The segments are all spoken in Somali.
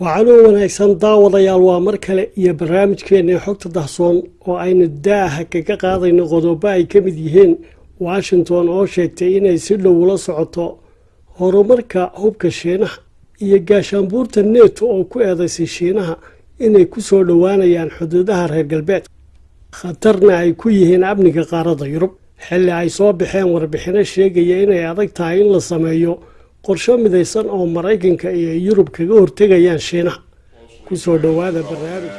waxaanuu wanaagsan daawadayaal waa mar kale iyo barnaamijkeennii xogta dahsoon oo aynu daaha kaga qaadayno qodobo ay ka mid yihiin washington oo sheegtay inay si dhow ula socoto horumarka hubka shiinaha iyo gaashaanbuurta neto oo ku eedaysay shiinaha inay ku soo dhowaanayaan xuduudaha reer galbeedka. Khatarna ay ku yihiin amniga qaaradda yurub. Xilli ay soo baxeen warbixino sheegaya inay adag tahay in la sameeyo qorsho midaysan oo maraykanka iyo yurub kaga hortegayaan shiinaha ku soo dhowaada barnaamij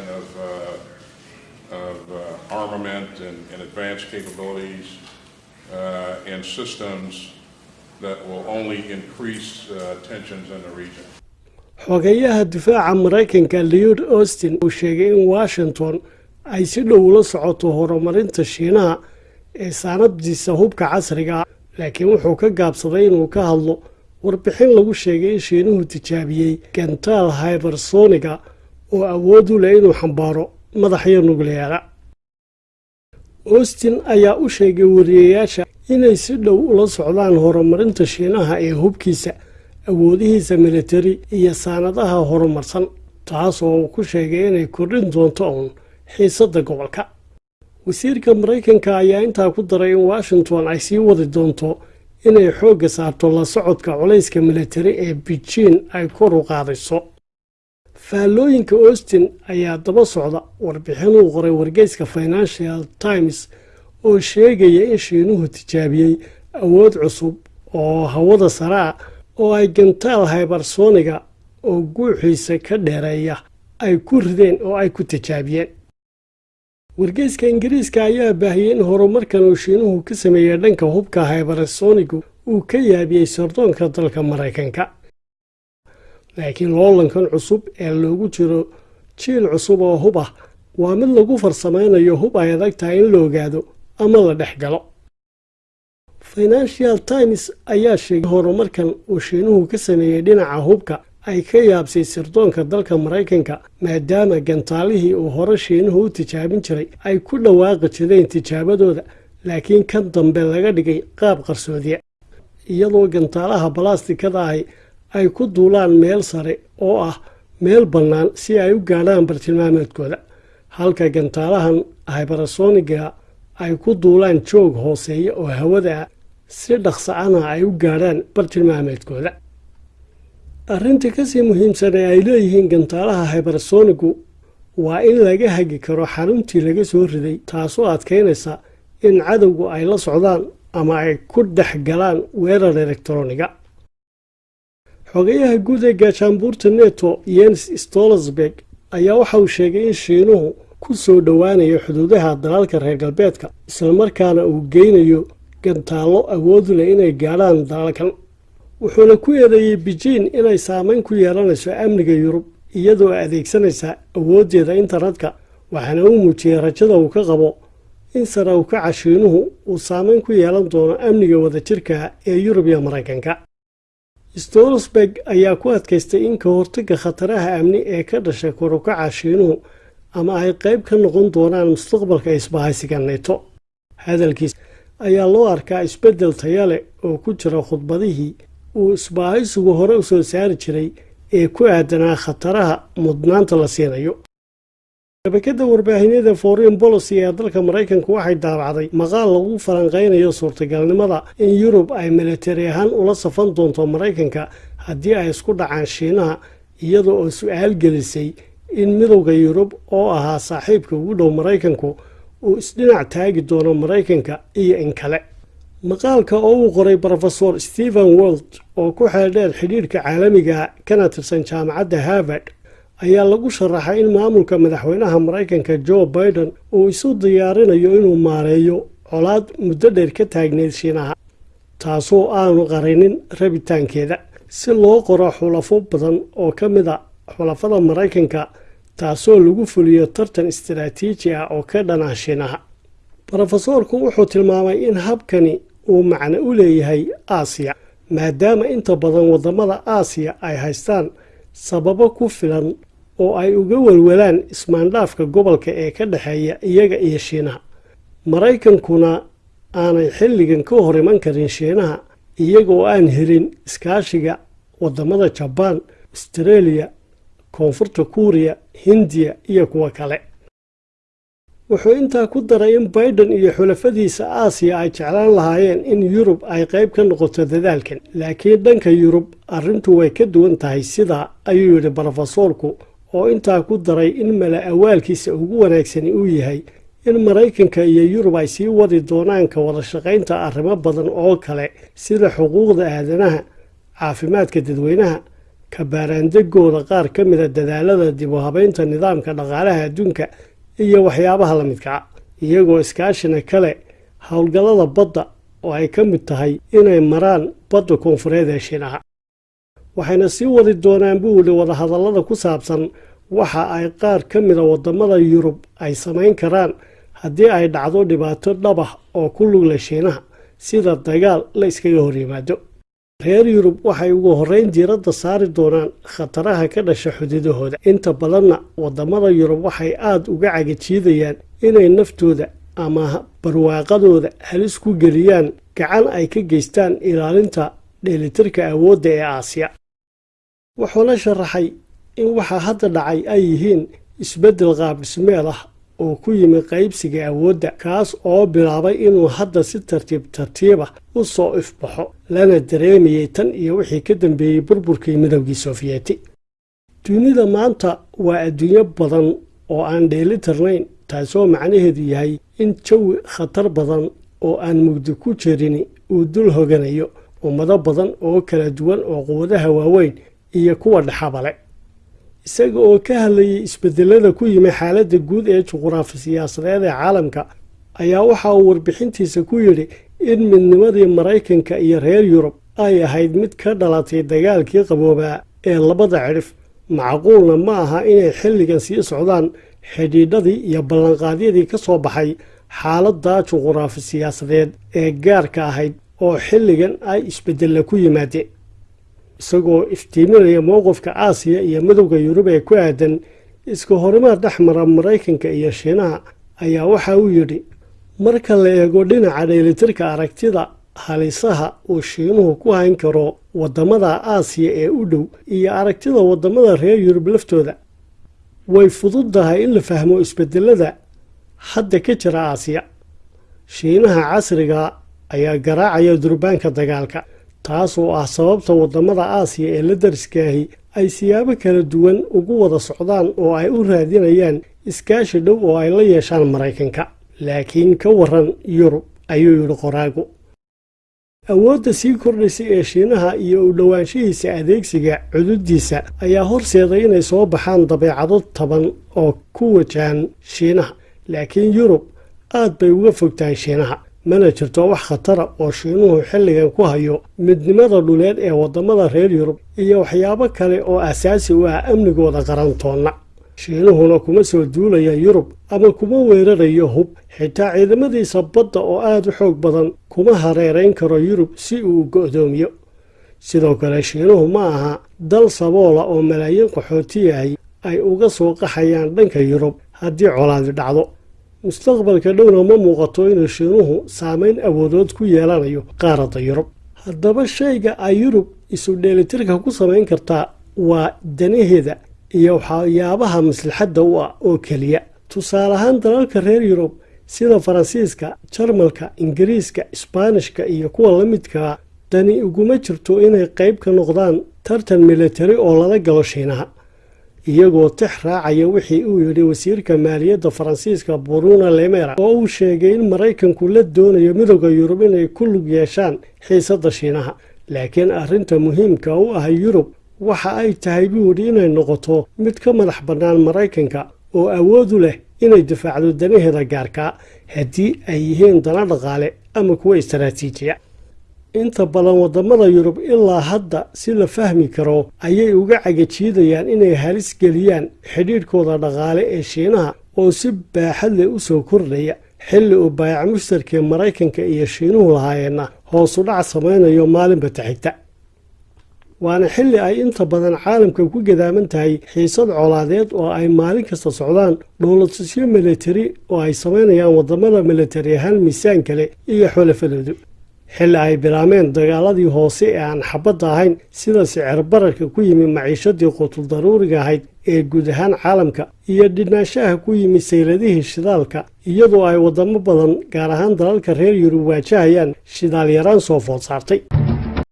uh, uh, armament and, and advanced capabilities uh, and systems that will only increase tensions in the region. xogeyaha difaaca maraykanka leod austin uu sheegay in washington ay si dhow ula socoto horumarinta shiinaha ee saanadiisa hubka casriga ah laakiin wuxuu ka gaabsaday inuu ka hadlo warbixin lagu sheegay in shiinuhu tijaabiyey gantaal hybersoniga oo awood u leh inuu xambaaro madaxyo nukliyeera austin ayaa u sheegay wariyayaasha inay si dhow ula socdaan horumarinta shiinaha ee hubkiisa awoodihiisa militari iyo saanadaha horumarsan taas oo uu ku sheegay inay kordhin doonto uun xiisadda gobolka. Wasiirka maraykanka ayaa intaa ku daray in washington ay sii wadi doonto inay xoogga saarto la socodka culayska militari ee beijing ay kor u qaadayso faallooyinka austin ayaa daba socda warbixinuu qoray wargeyska financial times oo sheegaya in shiinuhu tijaabiyey awood cusub oo hawada sare ah oo ay gantaal hybersoniga oo guuxiisa ka dheereeya ay ku rideen oo ay ku tijaabiyeen wargeyska ingiriiska ayaa baahiyey in horumarkan uu shiinuhu ka sameeyey dhanka hubka hybersonigu uu ka yaabiyey sardoonka dalka maraykanka. Laakiin loolankan cusub ee loogu jiro jiil cusub oo hub ah waa mid lagu farsamaynayo hub ay adag tahay in la ogaado ama la dhex galo. Financial times ayaa sheegay horumarkan uu shiinuhu ka sameeyey dhinaca hubka ay ka yaabsay sirdoonka dalka maraykanka maadaama gantaalihii uu hore shiinuhu u tijaabin jiray ay ku dhawaaqi jireen tijaabadooda laakiin kan dambe laga dhigay qaab qarsoodiya iyadoo gantaalaha balastikada ahi ay ku duulaan meel sare oo ah meel bannaan si ay u gaadhaan bartilmaameedkooda halka gantaalahan hybersoniga ay ku duulaan joog hooseeya oo hawada ah si dhaqsa ana ay u gaadhaan bartilmaameedkooda arrinta ka sii muhiimsan ee ay leeyihiin gantaalaha hybersonigu waa in laga hagi karo xaruntii laga soo riday taasoo adkaynaysa in cadowgu ay la socdaan ama ay ku dhex galaan weerar elektroniga xogayaha guud ee gaashaanbuurta neto yens stolsberg ayaa waxa uu sheegay in shiinuhu ku soo dhowaanayo xuduudaha dalalka reer galbeedka islamarkaana uu geynayo gantaallo awoodu leh inay gaadhaan dalalkan wuxuuna ku eedeeyey beijing inay saameyn ku yeelanayso amniga yurub iyadoo adeegsanaysa awooddeeda internetka waxaana uu muujiyey rajada uu ka qabo in sare ukaca shiinuhu uu saameyn ku yeelan doono amniga wadajirka ee yurub iyo maraykanka. Stolsberg ayaa ku adkaystay in ka hortaga khataraha amni ee ka dhashay korukaca shiinuhu ama ay qayb ka noqon doonaan mustaqbalka isbahaysiga neto hadalkiis ayaa loo arkaa isbeddel taya leh oo ku jira khudbadihii uu isbaahaysigu hore u soo saari jiray ee ku aadanaa khataraha mudnaanta la siinayo. Shabakadda warbaahinyada foreign policy ee dalka maraykanka waxay daabacday maqaal lagu falanqaynayo suurtagalnimada in yurub ay militari ahaan ula safan doonto maraykanka haddii ay isku dhacaan shiinaha iyada oo su'aal gelisay in midowda yurub oo ahaa saaxiibka ugu dhow maraykanku uu isdhinac taagi doono maraykanka iyo in kale maqaalka oo uu qoray rofesor stephen wold oo ku xeeldheer xidhiirhka caalamiga kana tirsan jaamacadda harvard ayaa lagu sharaxay in maamulka madaxweynaha maraykanka joe biden uu isu diyaarinayo inuu maareeyo colaad muddo dheer ka taagneyd shiinaha taasoo aanu qarinin rabitaankeeda. Si loo qoro xulafo badan oo ka mid a xulafada maraykanka taasoo lagu fuliyo tartan istaraatiiji ah oo ka dhan ah shiinaha. Rofesoorku wuxuu tilmaamay in habkani uu macno u leeyahay aasiya maadaama inta badan waddamada aasiya ay haystaan sababo ku filan oo ay uga welwelaan ismaandhaafka gobolka ee ka dhexeeya iyaga iyo shiinaha. Maraykankuna aanay xilligan ka hor iman karin shiinaha iyaga oo aan helin iskaashiga waddamada jabaan astareeliya koonfurta kuuriya hindiya iyo kuwo kale wuxuu intaa ku daray in baiden iyo xulafadiisa aasiya ay jeclaan lahaayeen in yurub ay qayb ka noqoto dadaalkan. Laakiin dhanka yurub arrintu way ka duwan tahay sidaa ayuu yidhi brofesoorku oo intaa ku daray in mala awaalkiisa ugu wanaagsani uu yahay in maraykanka iyo yurub ay sii wadi doonaan ka wada shaqaynta arrimo badan oo kale sida xuquuqda aadanaha caafimaadka dadweynaha kabaaraandegooda qaar ka mida dadaalada dib u habaynta nidaamka dhaqaalaha adduunka iyo waxyaabaha la midkaa iyagoo iskaashina kale howlgallada badda oo ay ka mid tahay inay maraan badda koonfureed ee shiinaha. Waxayna sii wadi doonaan buu yidhi wadahadallada ku saabsan waxa ay qaar ka mida waddamada yurub ay samayn karaan haddii ay dhacdo dhibaato dhabah oo ku lugla shiinaha sida dagaal la iskaga hor yimaado reer yurub waxay ugu horrayn diiradda saari doonaan khataraha ka dhasha xududahooda. Inta badanna waddamada yurub waxay aada uga cagajiidayaan inay naftooda ama barwaaqadooda halis ku geliyaan gacan ay ka geystaan ilaalinta dheelitirka awoodda ee aasiya. Wuxuuna sharaxay in waxaa hadda dhacay ay yihiin isbeddel qaabdhismeed ah oo ku yimi qaybsiga awoodda kaas oo bilaabay inuu hadda si tartiib tartiibah u soo ifbaxo lana dareemayay tan iyo wixii ka dambeeyey burburkii midowgii sofiyeeti. Dunida maanta waa adduunyo badan oo aan dheelitirnayn taasoo macnaheedu yahay in jawi khatar badan oo aan mugdi ku jirin uu dul hoganayo ummado badan oo kala duwan oo quwadaha waaweyn iyo kuwa dhexabale isaga oo ka hadlayay isbedelada ku yimi xaaladda guud ee juquraafi siyaasadeed ee caalamka ayaa waxa uu warbixintiisa ku yidhi in midnimadii maraykanka iyo reer yurub ay ahayd mid ka dhalatay dagaalkii qaboobaa ee labada cidhif macquulna ma aha inay xilligan sii socdaan xidhiidhadii iyo ballanqaadyadii ka soo baxay xaaladda juquraafi siyaasadeed ee gaarka ahayd oo xilligan ay isbedella ku yimaadeen isagoo iftiiminaya mowqifka aasiya iyo midowda yurub ee ku aadan iska horimaad dhex mara maraykanka iyo shiinaha ayaa waxa uu yidhi marka la eego dhinaca dheelitirka aragtida halisaha uu shiinuhu ku hayn karo waddamada aasiya ee u dhow iyo aragtida waddamada reer yurub laftooda way fududdahay in la fahmo isbedelada hadda ka jira aasiya. Shiinaha casriga ayaa garaacaya durbaanka dagaalka taas oo ah sababta waddamada aasiya ee la dariskaahi ay siyaabo kala duwan ugu wada socdaan oo ay u raadinayaan iskaashi dhow oo ay la yeeshaan maraykanka. Laakiin ka waran yurub ayuu yidhi qoraagu. Awoodda sii kordhaysa ee shiinaha iyo u dhowaanshihiisa adeegsiga cududiisa ayaa horseeday inay soo baxaan dabeecado taban oo ku wajahan shiinaha. Laakiin yurub aad bay uga fogtahay shiinaha mana jirto wax khatara oo shiinuhu xilligan ku hayo midnimada dhuleed ee waddamada reer yurub iyo waxyaabo kale oo asaasi u ah amnigooda qarantoonna. Shiinuhuna kuma soo duulaya yurub ama kuma weerarayo hub. Xitaa ciidamadiisa badda oo aad u xoog badan kuma hareerayn karo yurub si uu go'doomiyo. Sidoo kale shiinuhu ma aha dal saboola oo malaayiin qaxootiyahay ay uga soo qaxayaan dhanka yurub haddii colaadi dhacdo mustaqbalka dhowna ma muuqato inuu shiinuhu saameyn awoodood ku yeelanayo qaaradda yurub. Haddaba shayga ay yurub isu dheelitirka ku samayn kartaa waa danaheeda iyo waxyaabaha maslaxadda u ah oo keliya. Tusaale ahaan dalalka reer yurub sida faransiiska jarmalka ingiriiska isbaanishka iyo kuwa la midkaa dani uguma jirto inay qayb ka noqdaan tartan militari oo lala galo shiinaha iyagoo tix raacaya wixii uu yidhi wasiirka maaliyadda faransiiska bruno lemera oo uu sheegay in maraykanku la doonayo midowda yurub inay ku lug yeeshaan xiisadda shiinaha. Laakiin arrinta muhiimka u ah yurub waxa ay tahay buu yidhi inay noqoto mid ka madax bannaan maraykanka oo awoodu leh inay difaacdo danaheeda gaarkaa haddii ay yihiin dana dhaqaale ama kuwa istaraatiijiya inta badan waddamada yurub ilaa hadda si la fahmi karo ayay uga cagajiidayaan inay halis geliyaan xidhiidhkooda dhaqaale ee shiinaha oo si baaxad leh u soo kordhaya xilli uu baayac mushtarkee maraykanka iyo shiinuhu lahaayeenna hoosu dhac samaynayo maalinba taxigta waana xilli ay inta badan caalamka ku gadaaman tahay xiisad colaadeed oo ay maalin kasta socdaan dhowlatusyo militari oo ay samaynayaan waddamada militari ahaan miisaan kale iyo xulafadoodu xilli ay bilaameen dagaaladii hoose ee aan xabadda ahayn sida sicir bararka ku yimi maciishadii qutul daruuriga ahayd ee guud ahaan caalamka iyo dhinaanshaha ku yimi sayladihii shidaalka iyadoo ay waddamo badan gaar ahaan dalalka reer yurub waajahayaan shidaal yaraan soo food saartay